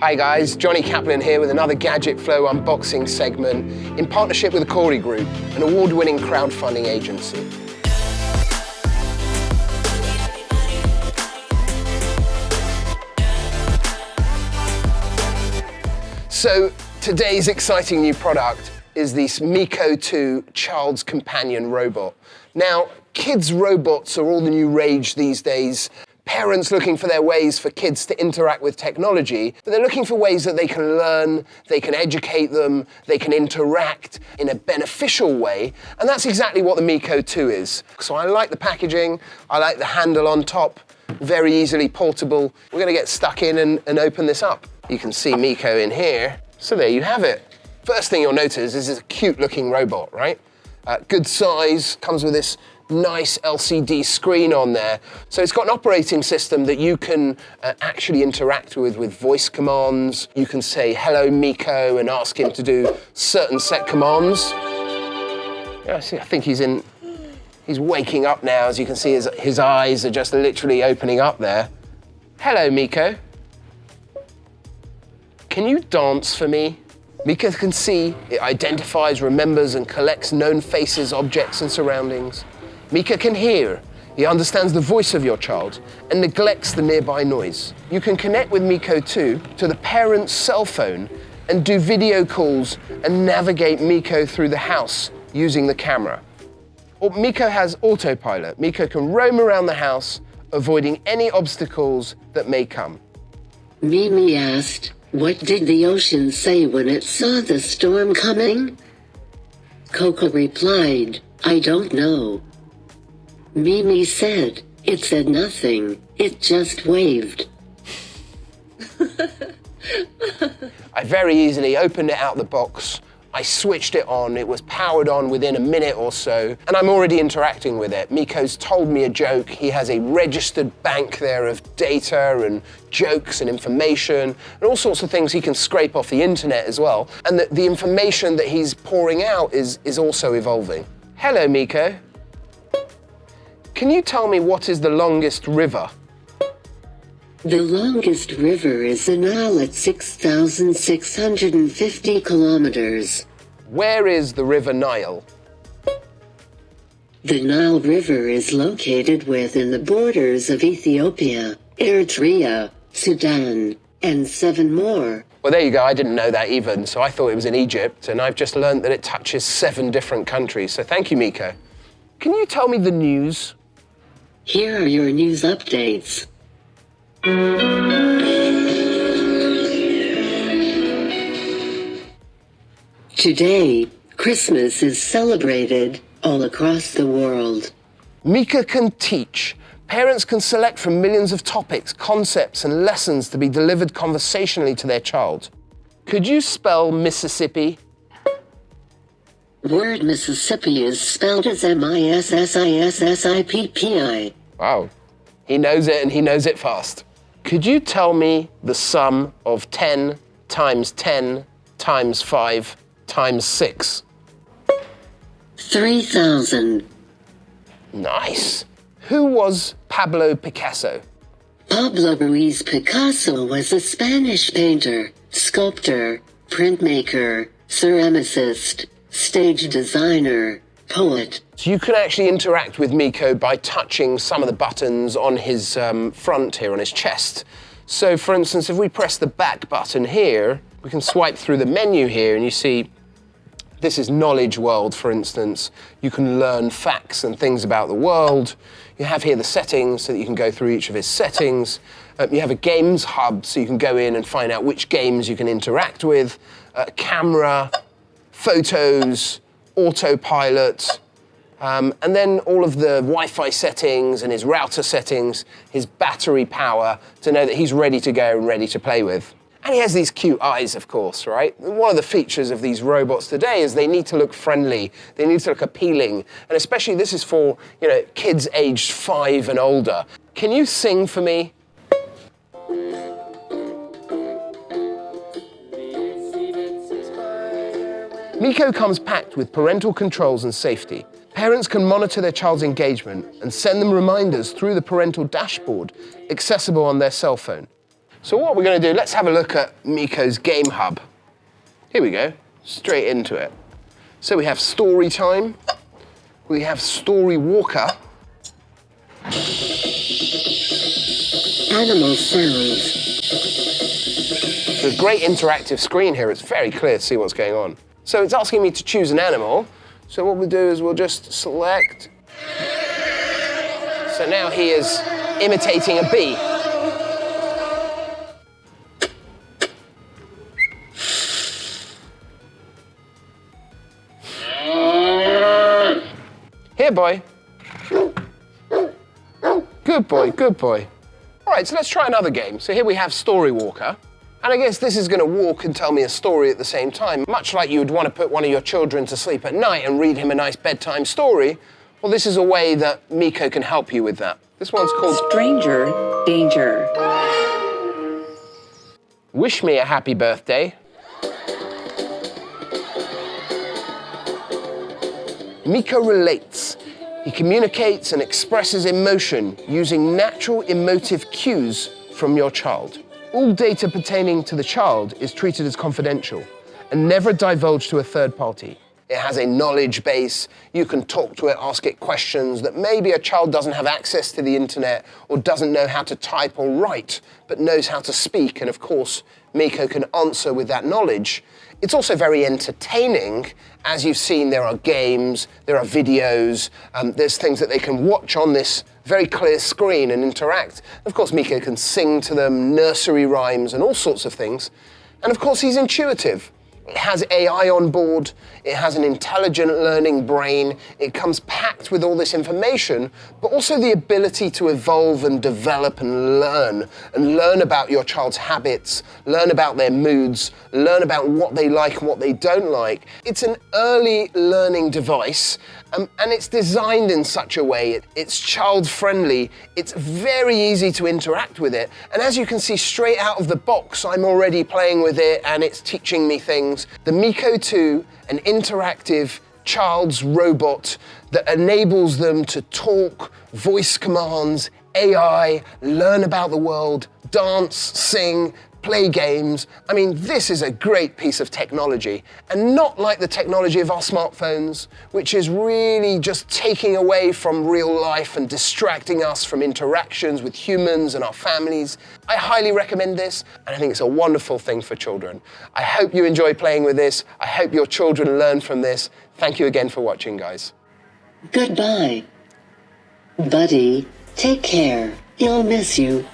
Hi guys, Johnny Kaplan here with another Gadget Flow unboxing segment in partnership with the Corey Group, an award-winning crowdfunding agency. So today's exciting new product is this Miko 2 Child's Companion robot. Now, kids' robots are all the new rage these days. Parents looking for their ways for kids to interact with technology, but they're looking for ways that they can learn, they can educate them, they can interact in a beneficial way, and that's exactly what the Miko 2 is. So I like the packaging, I like the handle on top, very easily portable. We're gonna get stuck in and, and open this up. You can see Miko in here. So there you have it. First thing you'll notice is it's a cute looking robot, right? Uh, good size, comes with this nice LCD screen on there. So it's got an operating system that you can uh, actually interact with with voice commands. You can say, hello Miko, and ask him to do certain set commands. Yeah, see, I think he's in, he's waking up now. As you can see, his, his eyes are just literally opening up there. Hello, Miko. Can you dance for me? Miko can see, it identifies, remembers, and collects known faces, objects, and surroundings. Miko can hear, he understands the voice of your child and neglects the nearby noise. You can connect with Miko 2 to the parent's cell phone and do video calls and navigate Miko through the house using the camera. Or Miko has autopilot. Miko can roam around the house, avoiding any obstacles that may come. Mimi asked, what did the ocean say when it saw the storm coming? Coco replied, I don't know. Mimi said, it said nothing, it just waved. I very easily opened it out the box, I switched it on, it was powered on within a minute or so, and I'm already interacting with it. Miko's told me a joke, he has a registered bank there of data and jokes and information, and all sorts of things he can scrape off the internet as well. And the, the information that he's pouring out is, is also evolving. Hello, Miko. Can you tell me what is the longest river? The longest river is the Nile at 6,650 kilometers. Where is the River Nile? The Nile River is located within the borders of Ethiopia, Eritrea, Sudan, and seven more. Well, there you go. I didn't know that even, so I thought it was in Egypt, and I've just learned that it touches seven different countries. So thank you, Miko. Can you tell me the news? Here are your news updates. Today, Christmas is celebrated all across the world. Mika can teach. Parents can select from millions of topics, concepts, and lessons to be delivered conversationally to their child. Could you spell Mississippi? Word Mississippi is spelled as M-I-S-S-I-S-S-I-P-P-I. Wow. He knows it and he knows it fast. Could you tell me the sum of 10 times 10 times 5 times 6? 3,000. Nice. Who was Pablo Picasso? Pablo Ruiz Picasso was a Spanish painter, sculptor, printmaker, ceramicist, stage designer, poet. So you can actually interact with Miko by touching some of the buttons on his um, front here, on his chest. So for instance, if we press the back button here, we can swipe through the menu here and you see this is Knowledge World, for instance. You can learn facts and things about the world. You have here the settings so that you can go through each of his settings. Um, you have a games hub so you can go in and find out which games you can interact with. Uh, camera, photos, autopilot, um, and then all of the Wi-Fi settings and his router settings, his battery power to know that he's ready to go and ready to play with. And he has these cute eyes, of course, right? One of the features of these robots today is they need to look friendly, they need to look appealing, and especially this is for, you know, kids aged five and older. Can you sing for me? Miko comes packed with parental controls and safety. Parents can monitor their child's engagement and send them reminders through the parental dashboard accessible on their cell phone. So what we're going to do, let's have a look at Miko's Game Hub. Here we go, straight into it. So we have Story Time, we have Story Walker, Animal sounds. It's a great interactive screen here. It's very clear to see what's going on. So it's asking me to choose an animal. So what we'll do is we'll just select. So now he is imitating a bee. Here, boy. Good boy, good boy. All right, so let's try another game. So here we have Story Walker. And I guess this is going to walk and tell me a story at the same time. Much like you would want to put one of your children to sleep at night and read him a nice bedtime story, well, this is a way that Miko can help you with that. This one's called Stranger danger. Wish Me a Happy Birthday. Miko relates. He communicates and expresses emotion using natural emotive cues from your child. All data pertaining to the child is treated as confidential and never divulged to a third party. It has a knowledge base. You can talk to it, ask it questions that maybe a child doesn't have access to the internet or doesn't know how to type or write, but knows how to speak. And of course, Miko can answer with that knowledge. It's also very entertaining. As you've seen, there are games, there are videos, um, there's things that they can watch on this very clear screen and interact. Of course, Miko can sing to them, nursery rhymes, and all sorts of things. And of course, he's intuitive. It has AI on board, it has an intelligent learning brain, it comes packed with all this information, but also the ability to evolve and develop and learn, and learn about your child's habits, learn about their moods, learn about what they like and what they don't like. It's an early learning device, um, and it's designed in such a way, it, it's child friendly, it's very easy to interact with it, and as you can see straight out of the box, I'm already playing with it and it's teaching me things. The Miko 2, an interactive child's robot that enables them to talk, voice commands, AI, learn about the world, dance, sing, play games. I mean, this is a great piece of technology, and not like the technology of our smartphones, which is really just taking away from real life and distracting us from interactions with humans and our families. I highly recommend this, and I think it's a wonderful thing for children. I hope you enjoy playing with this. I hope your children learn from this. Thank you again for watching, guys. Goodbye. Buddy, take care. He'll miss you.